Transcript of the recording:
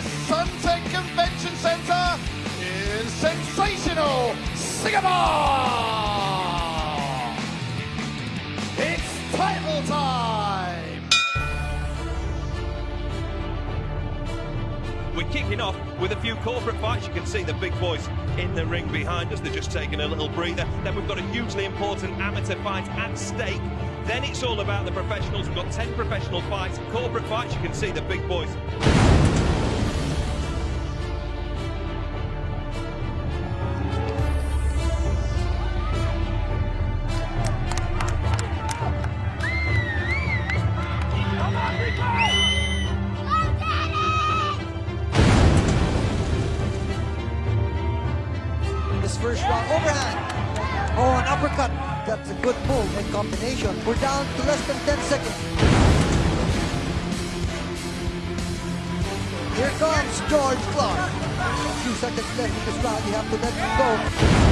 Suntec Convention Centre in sensational Singapore! It's title time! We're kicking off with a few corporate fights. You can see the big boys in the ring behind us. They're just taking a little breather. Then we've got a hugely important amateur fight at stake. Then it's all about the professionals. We've got 10 professional fights, corporate fights. You can see the big boys. First round overhand. Oh, an uppercut. That's a good move and combination. We're down to less than 10 seconds. Here comes George Clark. A few seconds left in this round. You have to let him go.